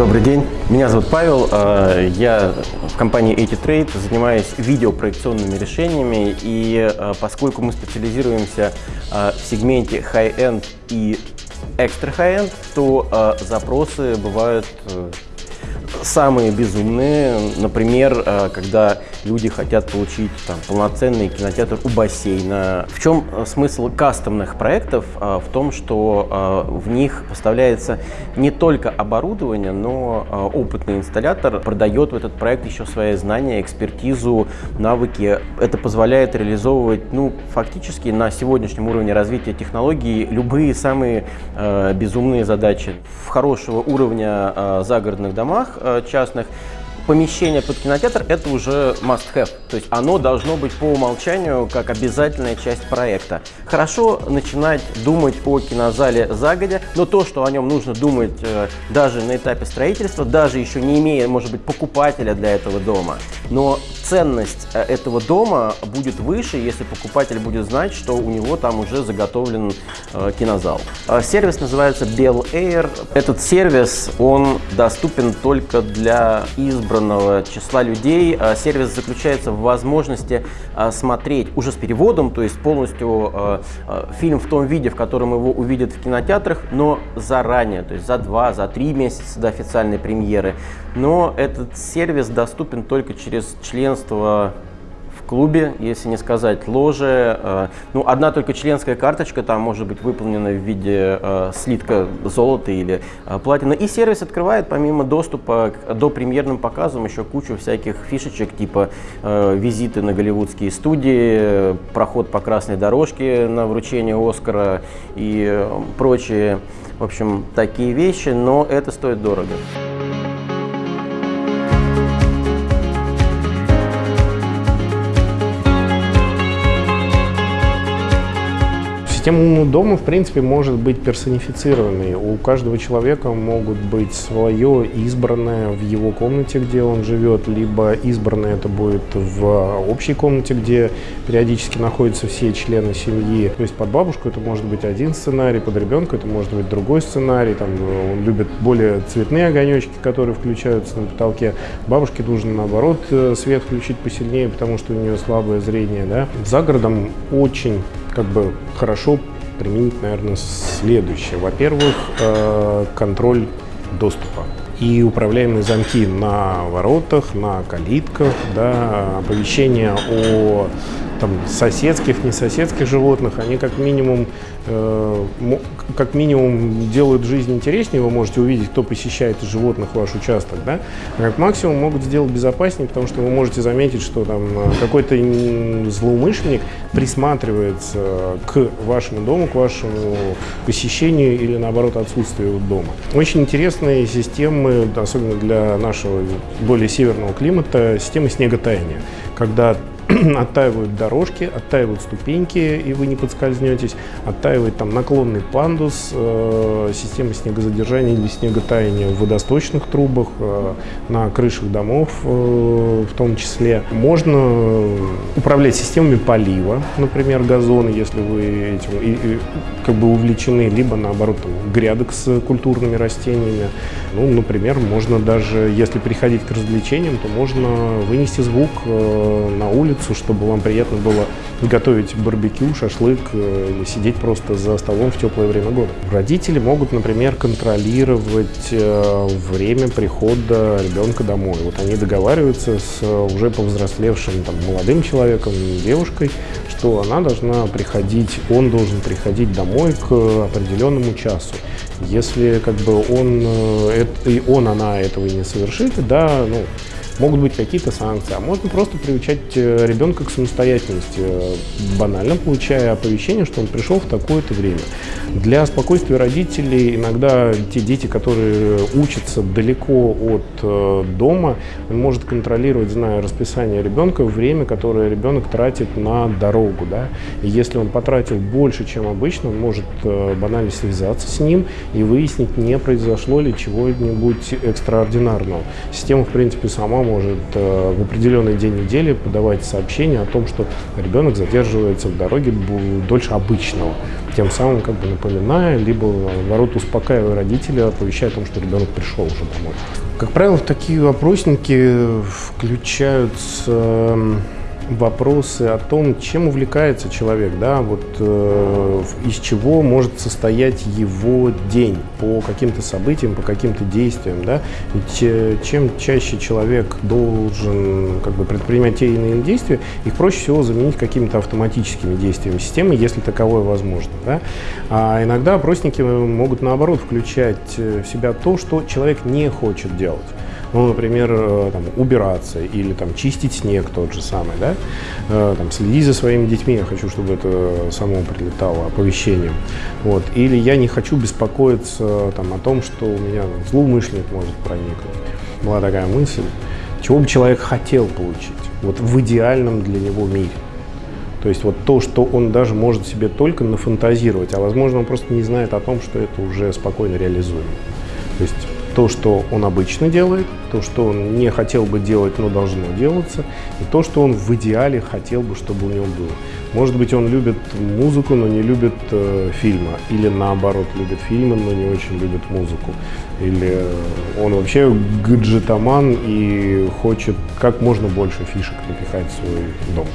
Добрый день, меня зовут Павел, э, я в компании AT-Trade занимаюсь видеопроекционными решениями. И э, поскольку мы специализируемся э, в сегменте high-end и extra high-end, то запросы бывают самые безумные. Например, э, когда люди хотят получить там, полноценный кинотеатр у бассейна. В чем э, смысл кастомных проектов? Э, в том, что в них поставляется не только оборудование, но опытный инсталлятор продает в этот проект еще свои знания, экспертизу, навыки. Это позволяет реализовывать, ну, фактически на сегодняшнем уровне развития технологий любые самые безумные задачи. В хорошего уровня загородных домах частных, помещение под кинотеатр – это уже must-have. То есть оно должно быть по умолчанию как обязательная часть проекта. Хорошо начинать думать о кинозале загодя, но то, что о нем нужно думать э, даже на этапе строительства, даже еще не имея, может быть, покупателя для этого дома. Но ценность э, этого дома будет выше, если покупатель будет знать, что у него там уже заготовлен э, кинозал. Э, сервис называется Bell Air. Этот сервис, он доступен только для избранного числа людей. Сервис заключается в возможности смотреть уже с переводом, то есть полностью фильм в том виде, в котором его увидят в кинотеатрах, но заранее, то есть за два, за три месяца до официальной премьеры. Но этот сервис доступен только через членство в клубе, если не сказать ложе. Э, ну, одна только членская карточка там может быть выполнена в виде э, слитка золота или э, платины. И сервис открывает помимо доступа к до премьерным показам еще кучу всяких фишечек, типа визиты на голливудские студии, проход по красной дорожке на вручение Оскара и прочие, в общем, такие вещи, но это стоит дорого. Система умного дома, в принципе, может быть персонифицированной. У каждого человека могут быть свое избранное в его комнате, где он живет, либо избранное это будет в общей комнате, где периодически находятся все члены семьи. То есть под бабушку это может быть один сценарий, под ребенка это может быть другой сценарий. Там, он любит более цветные огонечки, которые включаются на потолке. Бабушке нужно, наоборот, э, свет включить посильнее, потому что у нее слабое зрение. Да? За городом очень как бы хорошо применить, наверное, следующее. Во-первых, э, контроль доступа и управляемые замки на воротах, на калитках, да, оповещение о там, соседских, не соседских животных, они как минимум, э, как минимум делают жизнь интереснее, вы можете увидеть, кто посещает животных ваш участок, да, а как максимум могут сделать безопаснее, потому что вы можете заметить, что там э, какой-то злоумышленник присматривается к вашему дому, к вашему посещению или наоборот отсутствию дома. Очень интересные системы, особенно для нашего более северного климата, системы снеготаяния, когда оттаивают дорожки, оттаивают ступеньки, и вы не подскользнетесь, оттаивает там наклонный пандус, э, система снегозадержания или снеготаяния в водосточных трубах, э, на крышах домов э, в том числе. Можно управлять системами полива, например, газоны, если вы этим и, и, как бы увлечены, либо наоборот там, грядок с культурными растениями. Ну, например, можно даже, если приходить к развлечениям, то можно вынести звук э, на улицу, улицу, чтобы вам приятно было готовить барбекю, шашлык э, или сидеть просто за столом в теплое время года. Родители могут, например, контролировать э, время прихода ребенка домой. Вот они договариваются с уже повзрослевшим там, молодым человеком, девушкой, что она должна приходить, он должен приходить домой к определенному часу. Если как бы он, э, и он, она этого не совершит, да, ну, Могут быть какие-то санкции, а можно просто приучать э, ребенка к самостоятельности, э, банально получая оповещение, что он пришел в такое-то время. Для спокойствия родителей иногда те дети, которые учатся далеко от э, дома, он может контролировать, зная расписание ребенка, время, которое ребенок тратит на дорогу. Да? И если он потратил больше, чем обычно, он может банально связаться с ним и выяснить, не произошло ли чего-нибудь экстраординарного. Система, в принципе, сама сама может э, в определенный день недели подавать сообщение о том, что ребенок задерживается в дороге дольше обычного, тем самым как бы напоминая, либо наоборот успокаивая родителя, оповещая о том, что ребенок пришел уже домой. Как правило, в такие вопросники включаются вопросы о том, чем увлекается человек, да, вот э, из чего может состоять его день по каким-то событиям, по каким-то действиям, да. Ведь э, чем чаще человек должен как бы предпринимать те или иные действия, их проще всего заменить какими-то автоматическими действиями системы, если таковое возможно, да. А иногда опросники могут наоборот включать э, в себя то, что человек не хочет делать ну, например, э, там, убираться или там, чистить снег тот же самый, да, э, там, следить за своими детьми, я хочу, чтобы это само прилетало оповещением, вот, или я не хочу беспокоиться там, о том, что у меня там, злоумышленник может проникнуть. Была такая мысль, чего бы человек хотел получить, вот в идеальном для него мире. То есть вот то, что он даже может себе только нафантазировать, а возможно он просто не знает о том, что это уже спокойно реализуемо. То есть то, что он обычно делает, то, что он не хотел бы делать, но должно делаться, и то, что он в идеале хотел бы, чтобы у него было. Может быть, он любит музыку, но не любит э, фильмы, или наоборот, любит фильмы, но не очень любит музыку, или он вообще гаджетоман и хочет как можно больше фишек напихать в свой дом.